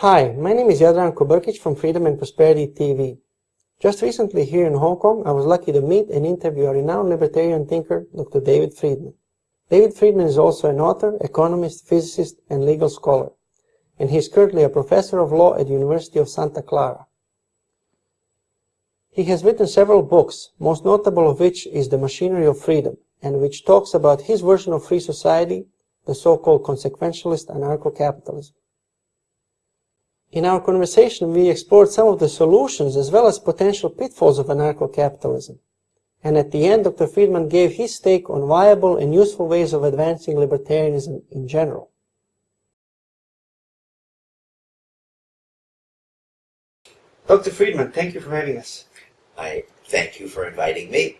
Hi, my name is Jadranko Brkic from Freedom and Prosperity TV. Just recently here in Hong Kong, I was lucky to meet and interview a renowned libertarian thinker, Dr. David Friedman. David Friedman is also an author, economist, physicist, and legal scholar, and he is currently a professor of law at the University of Santa Clara. He has written several books, most notable of which is The Machinery of Freedom, and which talks about his version of free society, the so-called consequentialist anarcho-capitalism. In our conversation, we explored some of the solutions as well as potential pitfalls of anarcho-capitalism. And at the end, Dr. Friedman gave his take on viable and useful ways of advancing libertarianism in general. Dr. Friedman, thank you for having us. I thank you for inviting me.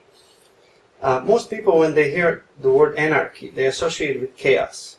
Uh, most people, when they hear the word anarchy, they associate it with chaos.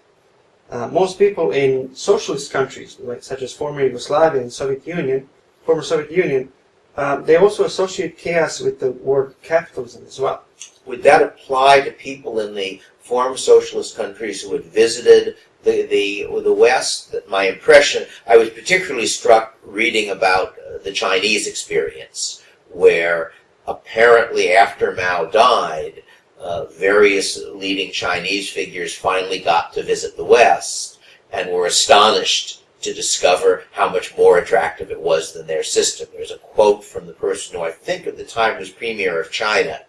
Uh, most people in socialist countries, like such as former Yugoslavia and Soviet Union, former Soviet Union, uh, they also associate chaos with the word capitalism as well. Would that apply to people in the former socialist countries who had visited the the the West? My impression, I was particularly struck reading about uh, the Chinese experience, where apparently after Mao died, uh, various leading Chinese figures finally got to visit the West and were astonished to discover how much more attractive it was than their system. There's a quote from the person who I think at the time was Premier of China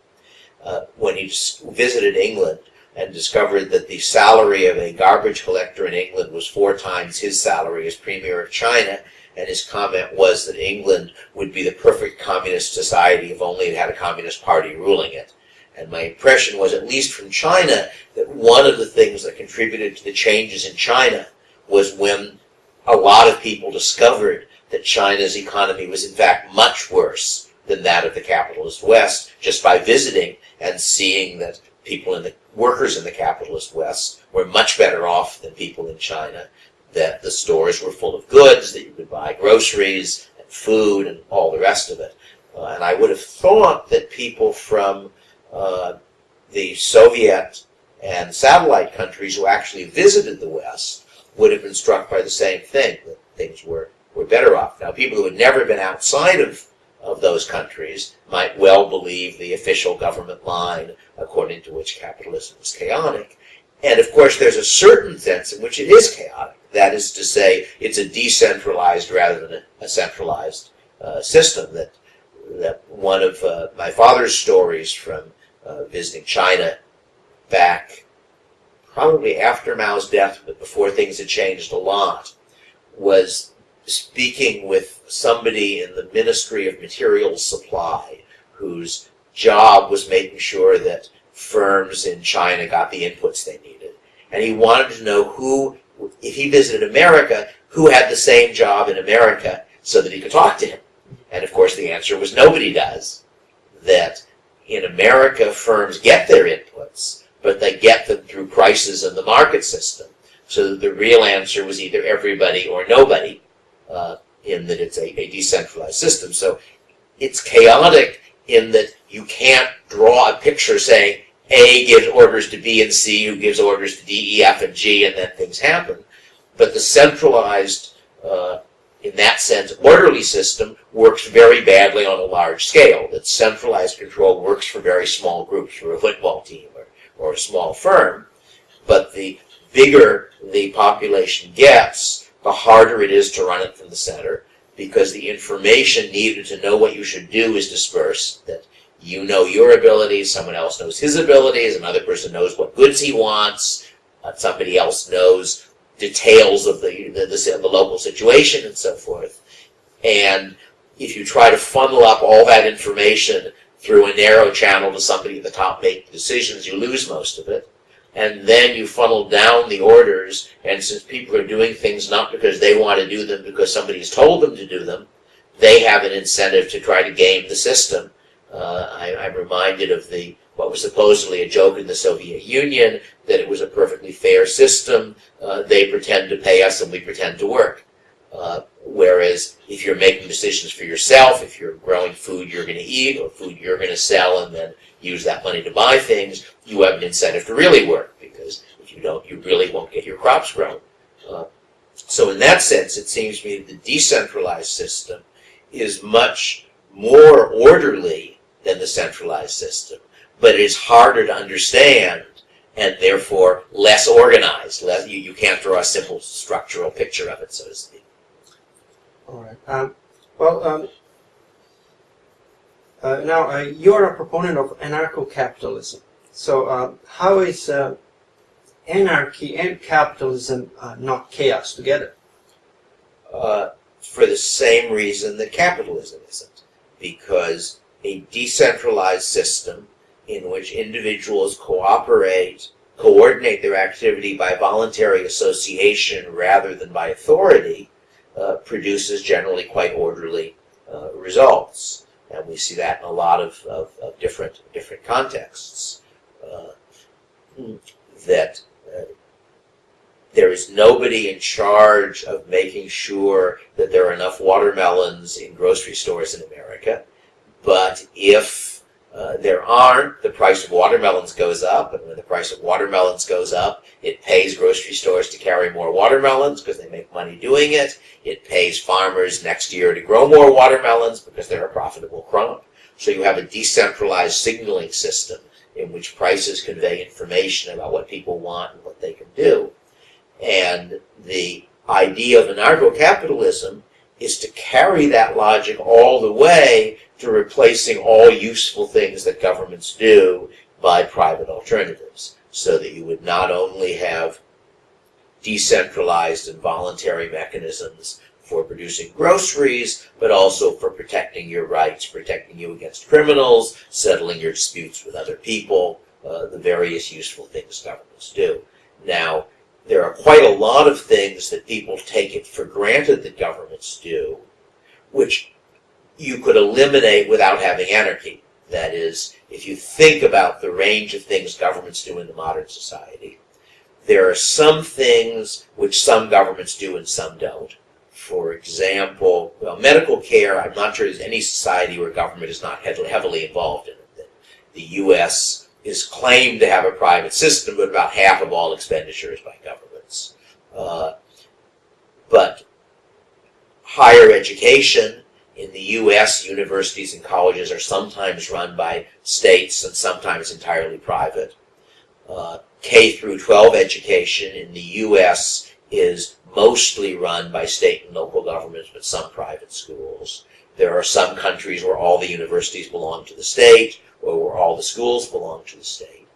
uh, when he visited England and discovered that the salary of a garbage collector in England was four times his salary as Premier of China. And his comment was that England would be the perfect communist society if only it had a communist party ruling it. And my impression was, at least from China, that one of the things that contributed to the changes in China was when a lot of people discovered that China's economy was in fact much worse than that of the capitalist West, just by visiting and seeing that people in the workers in the capitalist West were much better off than people in China, that the stores were full of goods, that you could buy groceries and food and all the rest of it. Uh, and I would have thought that people from uh, the Soviet and satellite countries who actually visited the West would have been struck by the same thing, that things were, were better off. Now, people who had never been outside of, of those countries might well believe the official government line according to which capitalism is chaotic. And of course, there's a certain sense in which it is chaotic. That is to say, it's a decentralized rather than a, centralized uh, system. That that one of uh, my father's stories from uh, visiting China back probably after Mao's death, but before things had changed a lot, was speaking with somebody in the Ministry of Materials Supply whose job was making sure that firms in China got the inputs they needed. And he wanted to know who, if he visited America, who had the same job in America so that he could talk to him. And of course the answer was nobody does. That in America, firms get their inputs, but they get them through prices in the market system. So the real answer was either everybody or nobody, uh, in that it's a, a decentralized system. So it's chaotic in that you can't draw a picture saying A gives orders to B and C, who gives orders to D, E, F, and G, and then things happen. But the centralized uh, in that sense, orderly system works very badly on a large scale. That centralized control works for very small groups, for a football team or, or a small firm. But the bigger the population gets, the harder it is to run it from the center because the information needed to know what you should do is dispersed. That you know your abilities, someone else knows his abilities, another person knows what goods he wants, uh, somebody else knows details of the, the, the, the local situation and so forth. And if you try to funnel up all that information through a narrow channel to somebody at the top making decisions, you lose most of it. And then you funnel down the orders, and since people are doing things not because they want to do them, because somebody's told them to do them, they have an incentive to try to game the system. Uh, I, I'm reminded of the what was supposedly a joke in the Soviet Union, that it was a perfectly fair system. Uh, they pretend to pay us and we pretend to work. Uh, whereas if you're making decisions for yourself, if you're growing food you're going to eat or food you're going to sell and then use that money to buy things, you have an incentive to really work because if you don't, you really won't get your crops grown. Uh, So in that sense, it seems to me that the decentralized system is much more orderly than the centralized system, but it is harder to understand and therefore less organized. Less, you, you can't draw a simple structural picture of it, so to speak. All right. Um, well, um, uh, now uh, you're a proponent of anarcho-capitalism. So uh, how is uh, anarchy and capitalism uh, not chaos together? Uh, for the same reason that capitalism isn't, because a decentralized system in which individuals cooperate, coordinate their activity by voluntary association rather than by authority, uh, produces generally quite orderly uh, results. And we see that in a lot of, of, of different, different contexts. Uh, that uh, there is nobody in charge of making sure that there are enough watermelons in grocery stores in America. But if uh, there aren't, the price of watermelons goes up, and when the price of watermelons goes up, it pays grocery stores to carry more watermelons because they make money doing it. It pays farmers next year to grow more watermelons because they're a profitable crop. So you have a decentralized signaling system in which prices convey information about what people want and what they can do. And the idea of anarcho-capitalism is to carry that logic all the way to replacing all useful things that governments do by private alternatives. So that you would not only have decentralized and voluntary mechanisms for producing groceries, but also for protecting your rights, protecting you against criminals, settling your disputes with other people, uh, the various useful things governments do. Now, there are quite a lot of things that people take it for granted that governments do, which you could eliminate without having anarchy. That is, if you think about the range of things governments do in the modern society, there are some things which some governments do and some don't. For example, well, medical care, I'm not sure there's any society where government is not heavily involved in it. The U.S. is claimed to have a private system, but about half of all expenditure is by governments. Uh, but higher education in the U.S., universities and colleges are sometimes run by states and sometimes entirely private. Uh, K through 12 education in the U.S. is mostly run by state and local governments, but some private schools. There are some countries where all the universities belong to the state, where all the schools belong to the state.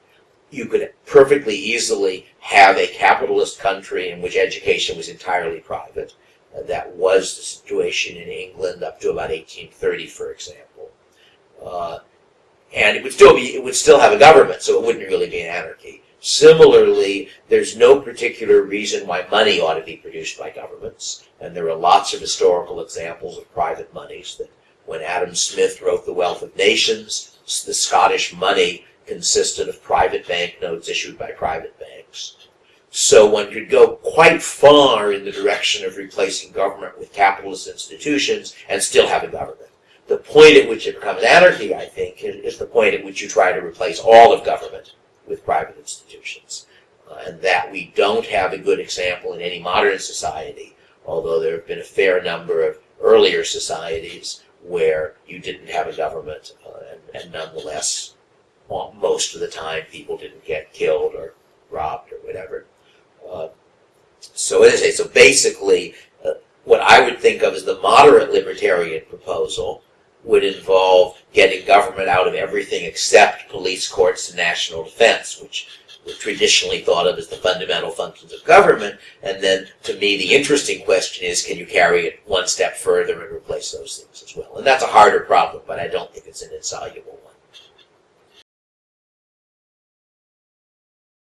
You could perfectly easily have a capitalist country in which education was entirely private. Uh, that was the situation in England up to about 1830, for example. Uh, and it would still be, it would still have a government, so it wouldn't really be an anarchy. Similarly, there's no particular reason why money ought to be produced by governments, and there are lots of historical examples of private monies that when Adam Smith wrote The Wealth of Nations, the Scottish money consisted of private banknotes issued by private banks. So one could go quite far in the direction of replacing government with capitalist institutions and still have a government. The point at which it becomes anarchy, I think, is the point at which you try to replace all of government with private institutions. Uh, and that we don't have a good example in any modern society, although there have been a fair number of earlier societies where you didn't have a government, uh, and, and, nonetheless, well, most of the time people didn't get killed or robbed or whatever. Uh, so as I say, so basically, uh, what I would think of as the moderate libertarian proposal would involve getting government out of everything except police, courts, and national defense, which were traditionally thought of as the fundamental functions of government. And then, to me, the interesting question is, can you carry it one step further and replace those things as well? And that's a harder problem, but I don't think it's an insoluble